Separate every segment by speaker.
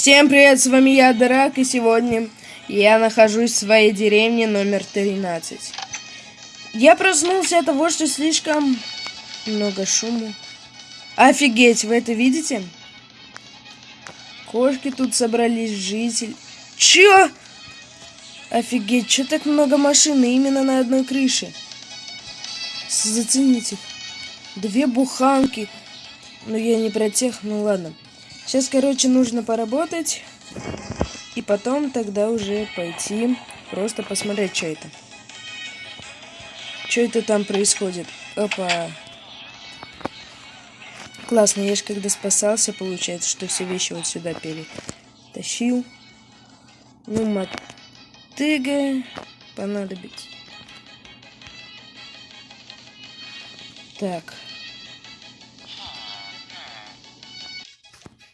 Speaker 1: Всем привет, с вами я, Драк, и сегодня я нахожусь в своей деревне номер 13. Я проснулся от того, что слишком много шума. Офигеть, вы это видите? Кошки тут собрались, житель. Чё? Офигеть, чё так много машин именно на одной крыше? Зацените. Две буханки. Ну, я не про тех, ну ладно. Сейчас, короче, нужно поработать. И потом тогда уже пойти просто посмотреть, что это. Что это там происходит? Опа. Классно, я же когда спасался, получается, что все вещи вот сюда перетащил. Ну, мотыга понадобится. Так.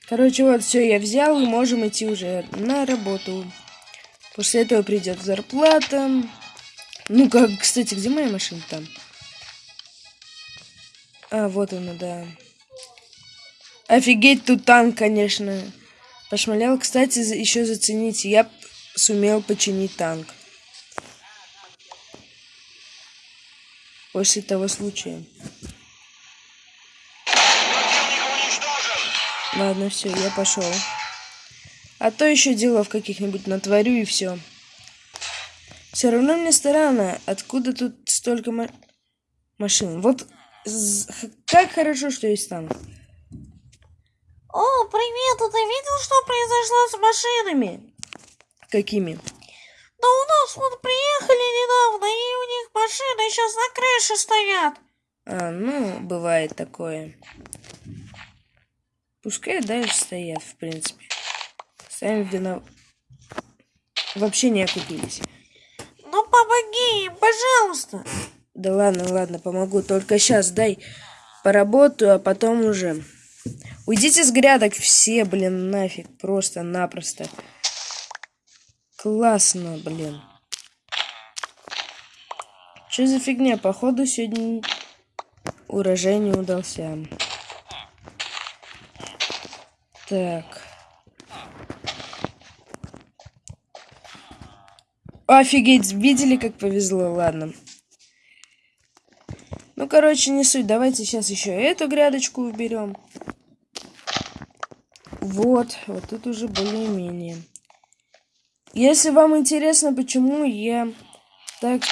Speaker 1: Короче, вот все я взял, можем идти уже на работу. После этого придет зарплата. Ну, как, кстати, где моя машина там? А, вот она, да. Офигеть, тут танк, конечно. Пошмалял. Кстати, еще зацените, я сумел починить танк. После того случая. Ладно, все, я пошел. А то еще делов каких-нибудь натворю и все. Все равно мне странно, откуда тут столько ма машин. Вот как хорошо, что есть танк.
Speaker 2: О, привет, а ты видел, что произошло с машинами?
Speaker 1: Какими?
Speaker 2: Да у нас вот приехали недавно, и у них машины сейчас на крыше стоят.
Speaker 1: А, ну, бывает такое. Пускай дальше стоят, в принципе. Сами винов... Вообще не окупились.
Speaker 2: Ну помоги им, пожалуйста.
Speaker 1: Да ладно, ладно, помогу. Только сейчас дай поработаю, а потом уже. Уйдите с грядок все, блин, нафиг. Просто-напросто. Классно, блин. Что за фигня? Походу сегодня урожай не удался. Так. Офигеть, видели, как повезло? Ладно. Ну, короче, не суть. Давайте сейчас еще эту грядочку уберем. Вот, вот тут уже более-менее. Если вам интересно, почему я так...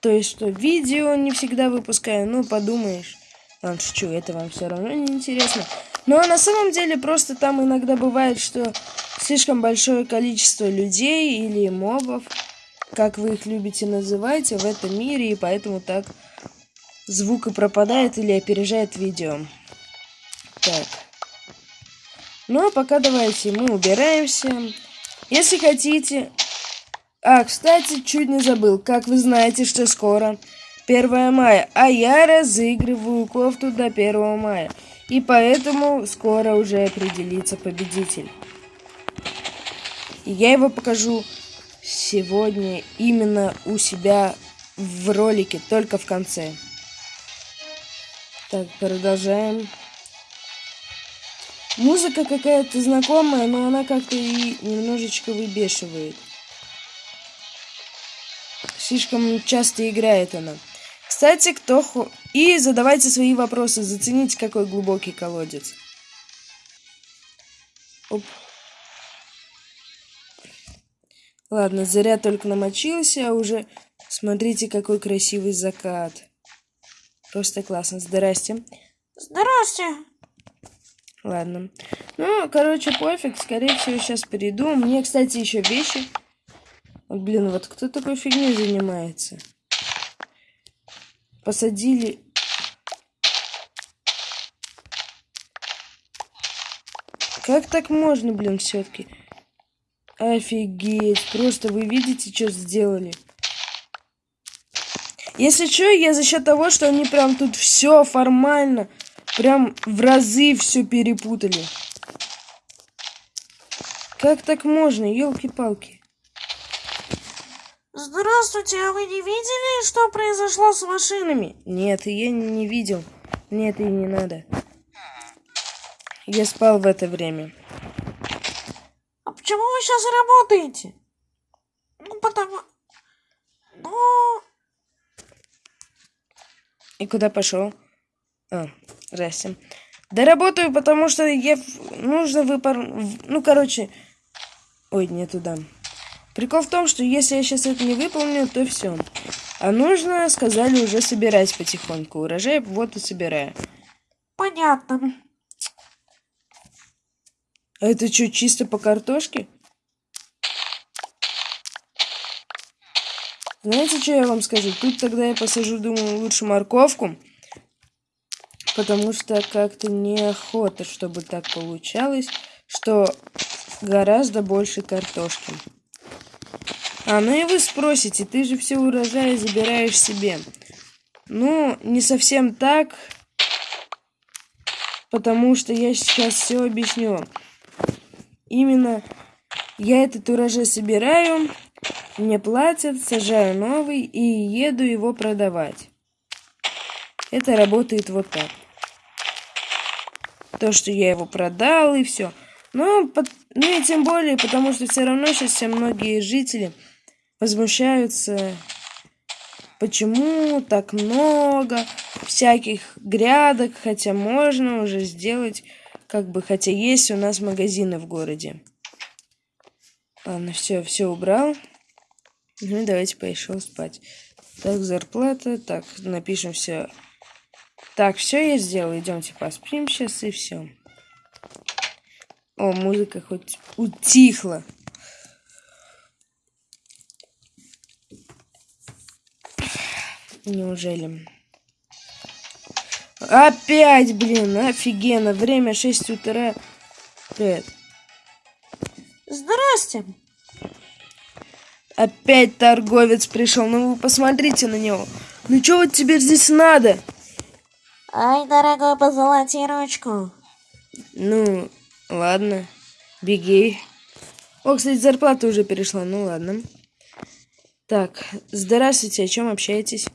Speaker 1: То есть, что видео не всегда выпускаю, ну, подумаешь. Ладно, шучу, это вам все равно не интересно. Но на самом деле просто там иногда бывает, что слишком большое количество людей или мобов, как вы их любите называть, в этом мире, и поэтому так звук и пропадает или опережает видео. Так. Ну, а пока давайте мы убираемся. Если хотите... А, кстати, чуть не забыл. Как вы знаете, что скоро 1 мая, а я разыгрываю кофту до 1 мая. И поэтому скоро уже определится победитель. И я его покажу сегодня именно у себя в ролике, только в конце. Так, продолжаем. Музыка какая-то знакомая, но она как-то и немножечко выбешивает. Слишком часто играет она. Кстати, кто... И задавайте свои вопросы. Зацените, какой глубокий колодец. Оп. Ладно, заряд только намочился, а уже... Смотрите, какой красивый закат. Просто классно. Здрасте.
Speaker 2: Здрасте.
Speaker 1: Ладно. Ну, короче, пофиг. Скорее всего, сейчас приду. Мне, кстати, еще вещи. Блин, вот кто такой фигней занимается? Посадили... Как так можно, блин, все-таки? Офигеть. Просто вы видите, что сделали? Если что, я за счет того, что они прям тут все формально, прям в разы все перепутали. Как так можно, елки-палки?
Speaker 2: Здравствуйте, а вы не видели, что произошло с машинами?
Speaker 1: Нет, я не видел. Мне это и не надо. Я спал в это время.
Speaker 2: почему вы сейчас работаете? Ну, потому... Ну,
Speaker 1: И куда пошел? А, здрасте. Да работаю, потому что я... Нужно выпор... в- Ну, короче... Ой, не туда. Прикол в том, что если я сейчас это не выполню, то все. А нужно, сказали, уже собирать потихоньку. Урожай вот и собираю.
Speaker 2: понятно.
Speaker 1: А это что, чисто по картошке? Знаете, что я вам скажу? Тут тогда я посажу, думаю, лучше морковку. Потому что как-то неохота, чтобы так получалось, что гораздо больше картошки. А, ну и вы спросите, ты же все урожаи забираешь себе. Ну, не совсем так, потому что я сейчас все объясню. Именно я этот урожай собираю, мне платят, сажаю новый и еду его продавать. Это работает вот так. То, что я его продал и все. Но, ну и тем более, потому что все равно сейчас все многие жители возмущаются, почему так много всяких грядок, хотя можно уже сделать, как бы, хотя есть у нас магазины в городе. Ладно, все, все убрал. Ну давайте пошел спать. Так, зарплата. Так, напишем все. Так, все я сделал. Идемте поспим сейчас и все. О, музыка хоть утихла. Неужели? Опять, блин, офигенно. Время 6 утра. Привет.
Speaker 2: Здрасте.
Speaker 1: Опять торговец пришел. Ну вы посмотрите на него. Ну что вот тебе здесь надо?
Speaker 2: Ай, дорогой, позолоти ручку.
Speaker 1: Ну, ладно. Беги. О, кстати, зарплата уже перешла. Ну ладно. Так, здравствуйте, о чем общаетесь?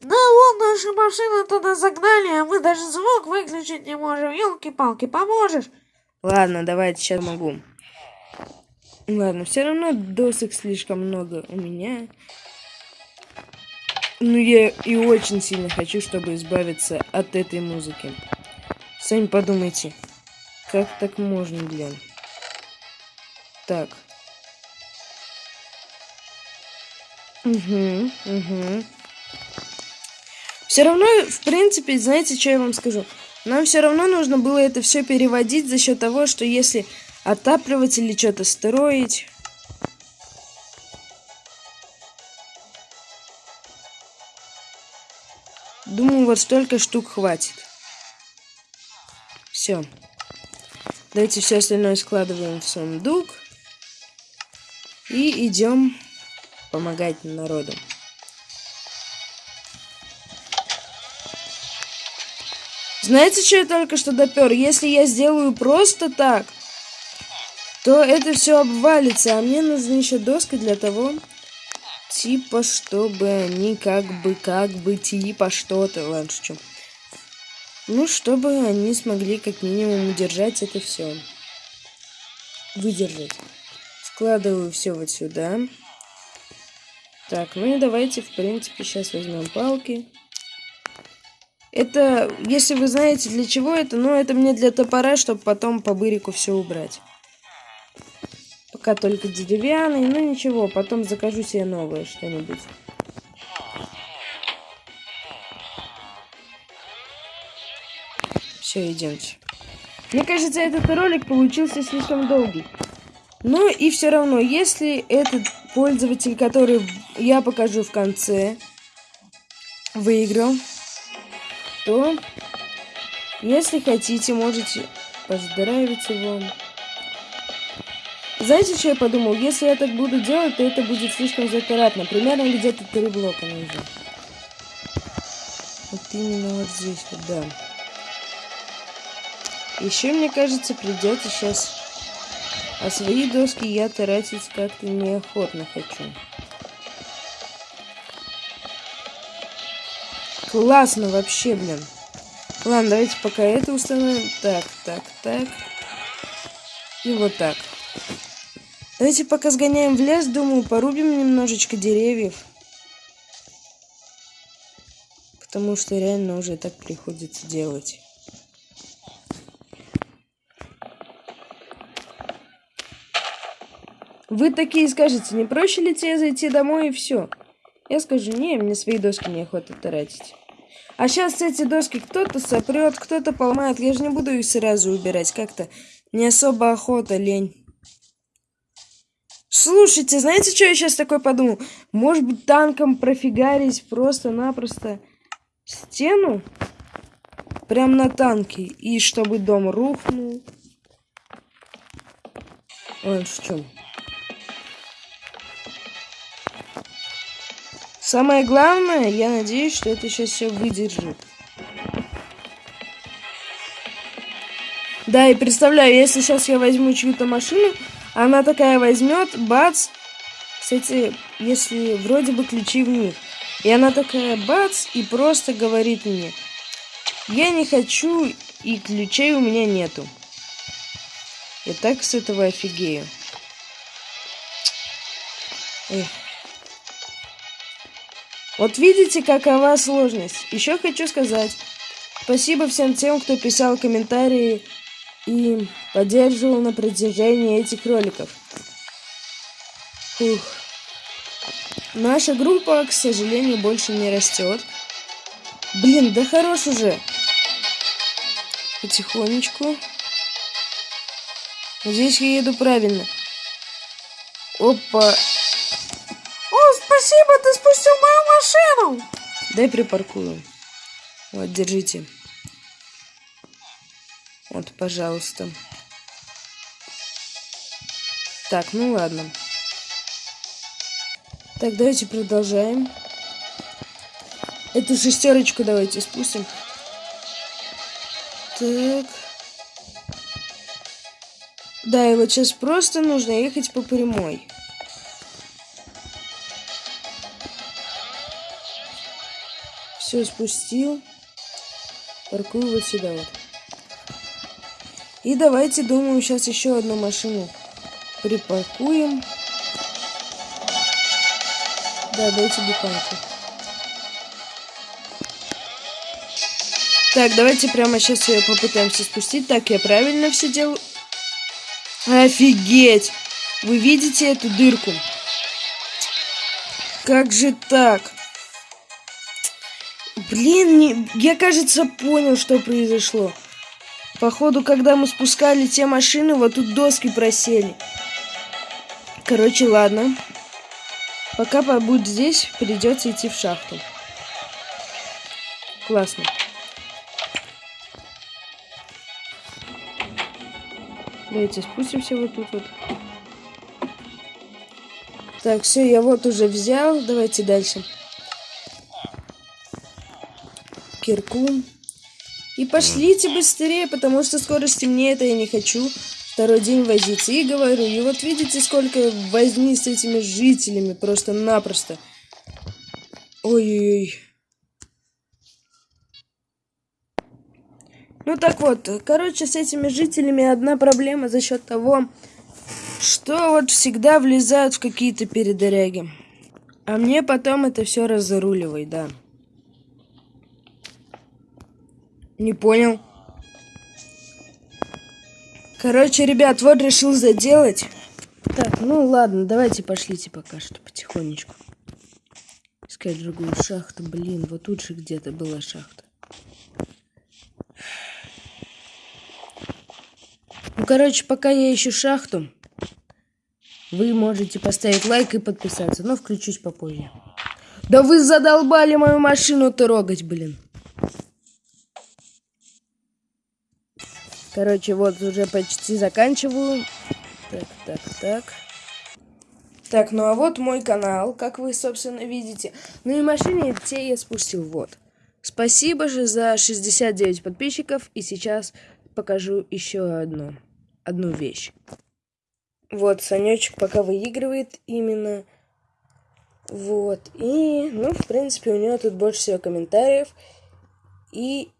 Speaker 2: Да вот наша машина туда загнали, а мы даже звук выключить не можем. Елки-палки, поможешь?
Speaker 1: Ладно, давайте, сейчас могу. Ладно, все равно досок слишком много у меня. Ну, я и очень сильно хочу, чтобы избавиться от этой музыки. Сами подумайте, как так можно, блин? Так. Угу, угу. Все равно, в принципе, знаете, что я вам скажу? Нам все равно нужно было это все переводить за счет того, что если отапливать или что-то строить. Думаю, вот столько штук хватит. Все. Давайте все остальное складываем в сундук. И идем помогать народу. Знаете, что я только что допер? Если я сделаю просто так, то это все обвалится, а мне нужна еще доска для того, типа, чтобы они как бы, как бы, типа, что-то, ладно, что. Ну, чтобы они смогли как минимум удержать это все. Выдержать. Складываю все вот сюда. Так, ну и давайте, в принципе, сейчас возьмем палки. Это, если вы знаете, для чего это, ну, это мне для топора, чтобы потом по бырику все убрать. Пока только деревянный, ну ничего, потом закажу себе новое что-нибудь. Все, идемте. Мне кажется, этот ролик получился слишком долгий. Ну и все равно, если этот пользователь, который я покажу в конце, выиграл, то, если хотите, можете поздравить его. Знаете, что я подумал? Если я так буду делать, то это будет слишком затратно. Примерно где-то три блока нужно. Вот именно вот здесь вот, да. Еще, мне кажется, придется сейчас... А свои доски я тратить как-то неохотно хочу. Классно вообще, блин. Ладно, давайте пока это установим. Так, так, так. И вот так. Давайте пока сгоняем в лес, думаю, порубим немножечко деревьев. Потому что реально уже так приходится делать. Вы такие скажете, не проще ли тебе зайти домой и все? Я скажу, не, мне свои доски неохота тратить. А сейчас эти доски кто-то сопрет, кто-то поломает. Я же не буду их сразу убирать. Как-то не особо охота, лень. Слушайте, знаете, что я сейчас такой подумал? Может быть, танком профигарить просто-напросто стену? Прям на танке. И чтобы дом рухнул. Ой, в чем? Самое главное, я надеюсь, что это сейчас все выдержит. Да, и представляю, если сейчас я возьму чью-то машину, она такая возьмет, бац, кстати, если вроде бы ключи в них. И она такая бац и просто говорит мне, я не хочу и ключей у меня нету. Я так с этого офигею. Эх. Вот видите, какова сложность. Еще хочу сказать спасибо всем тем, кто писал комментарии и поддерживал на протяжении этих роликов. Ух. Наша группа, к сожалению, больше не растет. Блин, да хорош уже. Потихонечку. Здесь я еду правильно. Опа.
Speaker 2: Спасибо, ты спустил мою машину.
Speaker 1: Дай припаркую. Вот, держите. Вот, пожалуйста. Так, ну ладно. Так, давайте продолжаем. Эту шестерочку давайте спустим. Так. Да, и вот сейчас просто нужно ехать по прямой. Все спустил. Паркую вот сюда вот. И давайте, думаю, сейчас еще одну машину припаркуем. Да, дайте буханку. Так, давайте прямо сейчас ее попытаемся спустить. Так, я правильно все делаю. Офигеть! Вы видите эту дырку? Как же так? Блин, не... я, кажется, понял, что произошло. Походу, когда мы спускали те машины, вот тут доски просели. Короче, ладно. Пока побудь здесь, придется идти в шахту. Классно. Давайте спустимся вот тут вот. Так, все, я вот уже взял. Давайте дальше. Кирку. И пошлите быстрее, потому что скоро стемнеет, а я не хочу второй день возиться. И говорю, и вот видите, сколько возни с этими жителями просто-напросто. Ой-ой-ой. Ну так вот, короче, с этими жителями одна проблема за счет того, что вот всегда влезают в какие-то передаряги. А мне потом это все разруливай, да. Не понял. Короче, ребят, вот решил заделать. Так, ну ладно, давайте пошлите пока что потихонечку. Искать другую шахту. Блин, вот тут же где-то была шахта. Ну, короче, пока я ищу шахту, вы можете поставить лайк и подписаться, но включусь попозже. Да вы задолбали мою машину трогать, блин. Короче, вот уже почти заканчиваю. Так, так, так. Так, ну а вот мой канал, как вы, собственно, видите. Ну и машине те я спустил, вот. Спасибо же за 69 подписчиков. И сейчас покажу еще одну, одну вещь. Вот, Санечек пока выигрывает именно. Вот. И, ну, в принципе, у него тут больше всего комментариев. И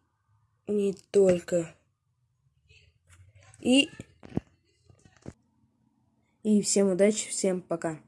Speaker 1: не только. И, И всем удачи, всем пока.